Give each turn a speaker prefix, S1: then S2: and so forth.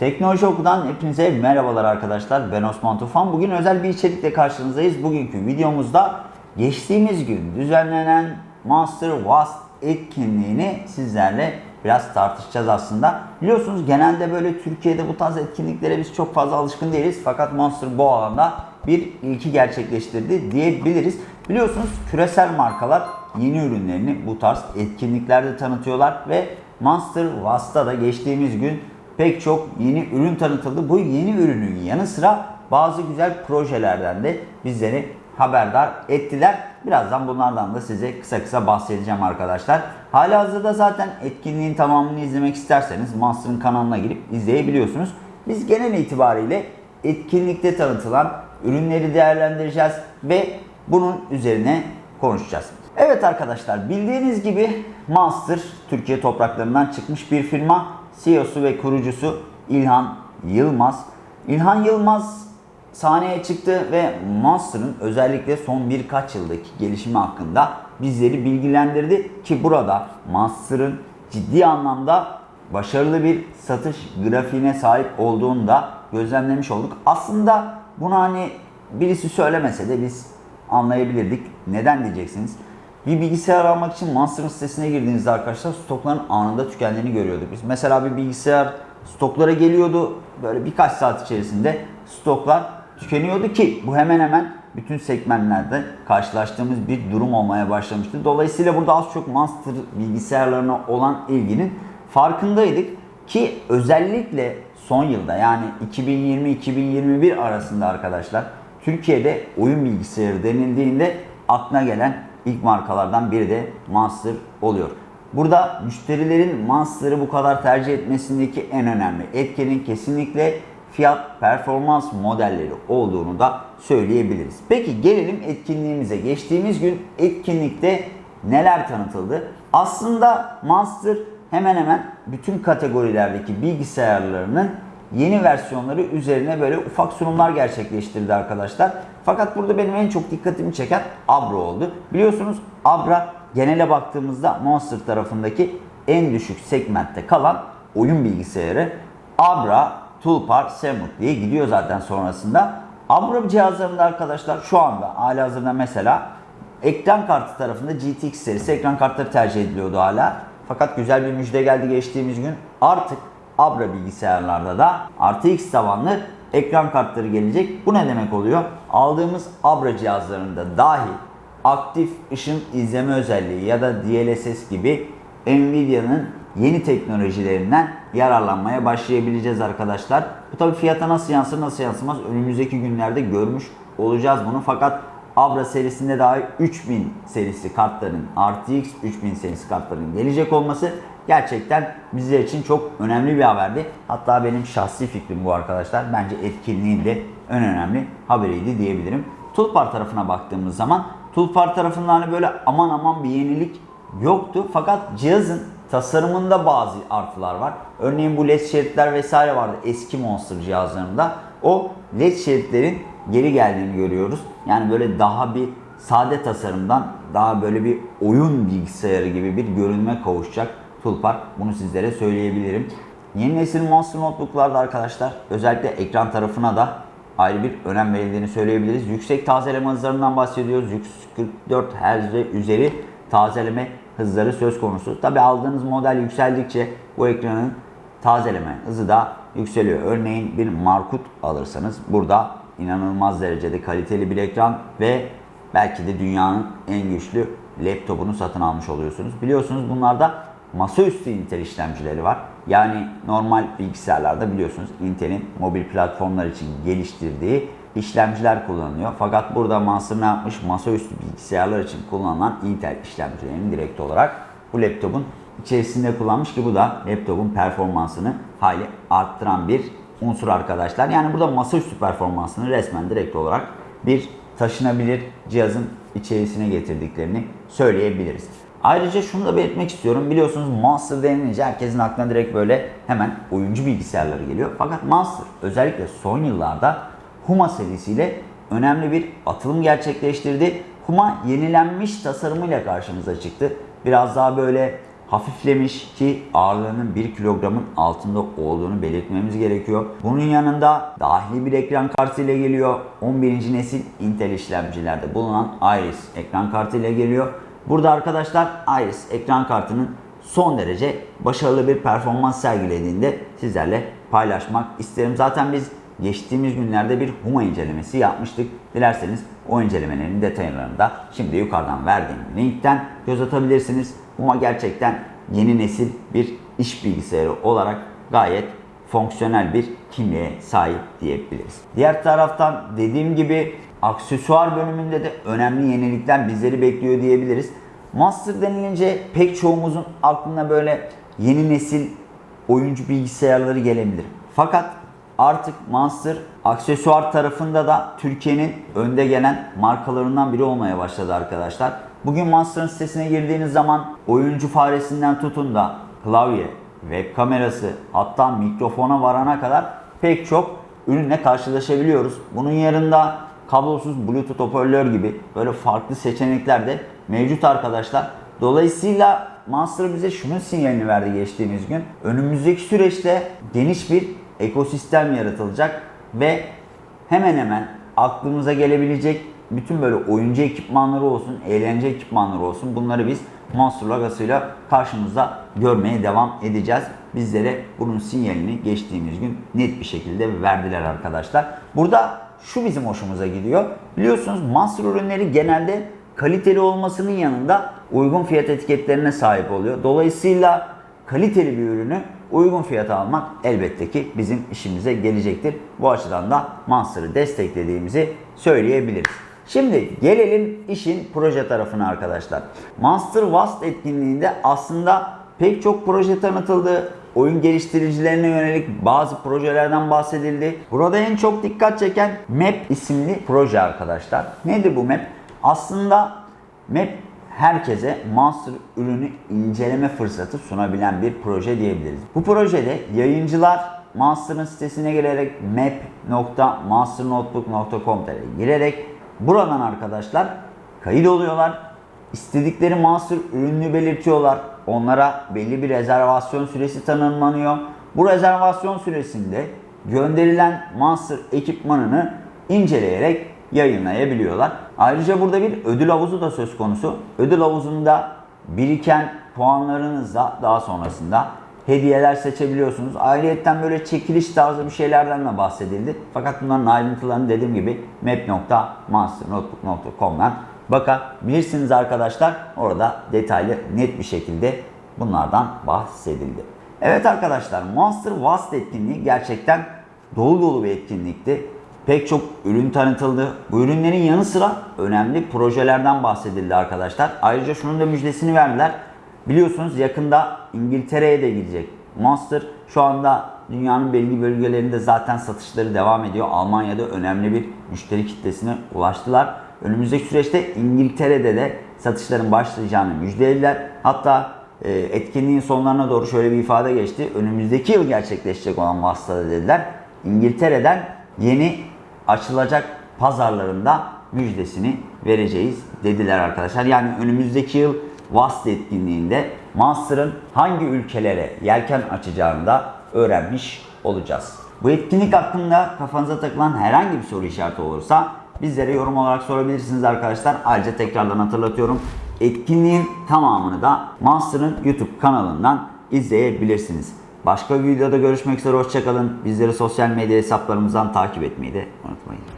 S1: Teknoloji Oku'dan hepinize merhabalar arkadaşlar. Ben Osman Tufan. Bugün özel bir içerikle karşınızdayız. Bugünkü videomuzda geçtiğimiz gün düzenlenen Master Wast etkinliğini sizlerle biraz tartışacağız aslında. Biliyorsunuz genelde böyle Türkiye'de bu tarz etkinliklere biz çok fazla alışkın değiliz. Fakat Monster bu alanda bir ilki gerçekleştirdi diyebiliriz. Biliyorsunuz küresel markalar yeni ürünlerini bu tarz etkinliklerde tanıtıyorlar ve Monster Wast'ta da geçtiğimiz gün pek çok yeni ürün tanıtıldı. Bu yeni ürünün yanı sıra bazı güzel projelerden de bizleri haberdar ettiler. Birazdan bunlardan da size kısa kısa bahsedeceğim arkadaşlar. Hala hazırda zaten etkinliğin tamamını izlemek isterseniz Monster'ın kanalına girip izleyebiliyorsunuz. Biz genel itibariyle etkinlikte tanıtılan ürünleri değerlendireceğiz ve bunun üzerine konuşacağız. Evet arkadaşlar bildiğiniz gibi Monster Türkiye topraklarından çıkmış bir firma. CEO'su ve kurucusu İlhan Yılmaz. İlhan Yılmaz sahneye çıktı ve Monster'ın özellikle son birkaç yıldaki gelişimi hakkında bizleri bilgilendirdi ki burada Monster'ın ciddi anlamda başarılı bir satış grafiğine sahip olduğunu da gözlemlemiş olduk. Aslında bunu hani birisi söylemese de biz anlayabilirdik. Neden diyeceksiniz? Bir bilgisayar almak için Monster'ın sitesine girdiğinizde arkadaşlar stokların anında tükendiğini görüyorduk biz. Mesela bir bilgisayar stoklara geliyordu. Böyle birkaç saat içerisinde stoklar tükeniyordu ki bu hemen hemen bütün segmentlerde karşılaştığımız bir durum olmaya başlamıştı. Dolayısıyla burada az çok Monster bilgisayarlarına olan ilginin farkındaydık ki özellikle son yılda yani 2020-2021 arasında arkadaşlar Türkiye'de oyun bilgisayarı denildiğinde aklına gelen ilk markalardan biri de Monster oluyor. Burada müşterilerin Monster'ı bu kadar tercih etmesindeki en önemli etkenin kesinlikle fiyat performans modelleri olduğunu da söyleyebiliriz. Peki gelelim etkinliğimize. Geçtiğimiz gün etkinlikte neler tanıtıldı? Aslında Monster hemen hemen bütün kategorilerdeki bilgisayarlarının yeni versiyonları üzerine böyle ufak sunumlar gerçekleştirdi arkadaşlar. Fakat burada benim en çok dikkatimi çeken Abra oldu. Biliyorsunuz Abra genele baktığımızda Monster tarafındaki en düşük segmentte kalan oyun bilgisayarı. Abra, Tulpar, Semut diye gidiyor zaten sonrasında. Abra cihazlarında arkadaşlar şu anda hali hazırda mesela ekran kartı tarafında GTX serisi ekran kartları tercih ediliyordu hala. Fakat güzel bir müjde geldi geçtiğimiz gün. Artık Abra bilgisayarlarda da RTX tabanlı ekran kartları gelecek. Bu ne demek oluyor? Aldığımız Abra cihazlarında dahi aktif ışın izleme özelliği ya da DLSS gibi Nvidia'nın yeni teknolojilerinden yararlanmaya başlayabileceğiz arkadaşlar. Bu tabi fiyata nasıl yansır nasıl yansımaz önümüzdeki günlerde görmüş olacağız bunu. Fakat Abra serisinde dahi 3000 serisi kartların RTX 3000 serisi kartların gelecek olması gerçekten bizler için çok önemli bir haberdi. Hatta benim şahsi fikrim bu arkadaşlar. Bence etkinliğin de en önemli haberiydi diyebilirim. Tulpar tarafına baktığımız zaman Tulpar tarafında hani böyle aman aman bir yenilik yoktu. Fakat cihazın tasarımında bazı artılar var. Örneğin bu led şeritler vesaire vardı eski Monster cihazlarında. O led şeritlerin geri geldiğini görüyoruz. Yani böyle daha bir sade tasarımdan daha böyle bir oyun bilgisayarı gibi bir görünme kavuşacak Tulpar. Bunu sizlere söyleyebilirim. Yeni nesil Monster Notebook'larda arkadaşlar özellikle ekran tarafına da ayrı bir önem verildiğini söyleyebiliriz. Yüksek tazeleme hızlarından bahsediyoruz. 144 Hz üzeri tazeleme hızları söz konusu. Tabi aldığınız model yükseldikçe bu ekranın tazeleme hızı da yükseliyor. Örneğin bir Markut alırsanız burada inanılmaz derecede kaliteli bir ekran ve belki de dünyanın en güçlü laptopunu satın almış oluyorsunuz. Biliyorsunuz bunlarda masaüstü Intel işlemcileri var. Yani normal bilgisayarlarda biliyorsunuz Intel'in mobil platformlar için geliştirdiği işlemciler kullanılıyor. Fakat burada Monster ne yapmış? Masaüstü bilgisayarlar için kullanılan Intel işlemcilerini direkt olarak bu laptopun içerisinde kullanmış ki bu da laptopun performansını hayli arttıran bir unsur arkadaşlar. Yani burada masaüstü performansını resmen direkt olarak bir taşınabilir cihazın içerisine getirdiklerini söyleyebiliriz. Ayrıca şunu da belirtmek istiyorum. Biliyorsunuz Monster denilince herkesin aklına direkt böyle hemen oyuncu bilgisayarları geliyor. Fakat Monster özellikle son yıllarda Huma serisiyle önemli bir atılım gerçekleştirdi. Huma yenilenmiş tasarımıyla karşımıza çıktı. Biraz daha böyle hafiflemiş ki ağırlığının 1 kilogramın altında olduğunu belirtmemiz gerekiyor. Bunun yanında dahili bir ekran kartı ile geliyor. 11. nesil Intel işlemcilerde bulunan Iris ekran kartı ile geliyor. Burada arkadaşlar Iris ekran kartının son derece başarılı bir performans sergilediğinde sizlerle paylaşmak isterim. Zaten biz geçtiğimiz günlerde bir Huma incelemesi yapmıştık. Dilerseniz o incelemelerin detaylarını da şimdi yukarıdan verdiğim linkten göz atabilirsiniz. Huma gerçekten yeni nesil bir iş bilgisayarı olarak gayet fonksiyonel bir kimliğe sahip diyebiliriz. Diğer taraftan dediğim gibi aksesuar bölümünde de önemli yenilikler bizleri bekliyor diyebiliriz. Master denilince pek çoğumuzun aklına böyle yeni nesil oyuncu bilgisayarları gelebilir. Fakat artık Monster aksesuar tarafında da Türkiye'nin önde gelen markalarından biri olmaya başladı arkadaşlar. Bugün Monster'ın sitesine girdiğiniz zaman oyuncu faresinden tutun da klavye, web kamerası hatta mikrofona varana kadar pek çok ürünle karşılaşabiliyoruz. Bunun yanında kablosuz Bluetooth hoparlör gibi böyle farklı seçenekler de mevcut arkadaşlar. Dolayısıyla Monster bize şunun sinyalini verdi geçtiğimiz gün. Önümüzdeki süreçte geniş bir ekosistem yaratılacak ve hemen hemen aklımıza gelebilecek bütün böyle oyuncu ekipmanları olsun, eğlence ekipmanları olsun bunları biz Monster logosuyla karşımızda görmeye devam edeceğiz. Bizlere bunun sinyalini geçtiğimiz gün net bir şekilde verdiler arkadaşlar. Burada şu bizim hoşumuza gidiyor. Biliyorsunuz Monster ürünleri genelde kaliteli olmasının yanında uygun fiyat etiketlerine sahip oluyor. Dolayısıyla kaliteli bir ürünü uygun fiyata almak elbette ki bizim işimize gelecektir. Bu açıdan da Monster'ı desteklediğimizi söyleyebiliriz. Şimdi gelelim işin proje tarafına arkadaşlar. Monster Vast etkinliğinde aslında pek çok proje tanıtıldı. Oyun geliştiricilerine yönelik bazı projelerden bahsedildi. Burada en çok dikkat çeken Map isimli proje arkadaşlar. Nedir bu Map? Aslında Map herkese Monster ürünü inceleme fırsatı sunabilen bir proje diyebiliriz. Bu projede yayıncılar Monster'ın sitesine girerek map.monsternotebook.com.tr'e girerek buradan arkadaşlar kayıt oluyorlar. İstedikleri Monster ürününü belirtiyorlar. Onlara belli bir rezervasyon süresi tanımlanıyor. Bu rezervasyon süresinde gönderilen Monster ekipmanını inceleyerek yayınlayabiliyorlar. Ayrıca burada bir ödül havuzu da söz konusu. Ödül havuzunda biriken puanlarınızla daha sonrasında hediyeler seçebiliyorsunuz. Ayrıyeten böyle çekiliş tarzı bir şeylerden de bahsedildi. Fakat bunların ayrıntılarını dediğim gibi map.monsternotebook.com'dan bakabilirsiniz arkadaşlar. Orada detaylı net bir şekilde bunlardan bahsedildi. Evet arkadaşlar Monster Vast etkinliği gerçekten dolu dolu bir etkinlikti. Pek çok ürün tanıtıldı. Bu ürünlerin yanı sıra önemli projelerden bahsedildi arkadaşlar. Ayrıca şunun da müjdesini verdiler. Biliyorsunuz yakında İngiltere'ye de gidecek. Monster şu anda dünyanın belli bölgelerinde zaten satışları devam ediyor. Almanya'da önemli bir müşteri kitlesine ulaştılar. Önümüzdeki süreçte İngiltere'de de satışların başlayacağını müjdelediler. Hatta e, etkinliğin sonlarına doğru şöyle bir ifade geçti. Önümüzdeki yıl gerçekleşecek olan vasıtada dediler. İngiltere'den yeni açılacak pazarlarında müjdesini vereceğiz dediler arkadaşlar. Yani önümüzdeki yıl VAST etkinliğinde Monster'ın hangi ülkelere yelken açacağını da öğrenmiş olacağız. Bu etkinlik hakkında kafanıza takılan herhangi bir soru işareti olursa bizlere yorum olarak sorabilirsiniz arkadaşlar. Ayrıca tekrardan hatırlatıyorum. Etkinliğin tamamını da Monster'ın YouTube kanalından izleyebilirsiniz. Başka bir videoda görüşmek üzere hoşçakalın. Bizleri sosyal medya hesaplarımızdan takip etmeyi de unutmayın.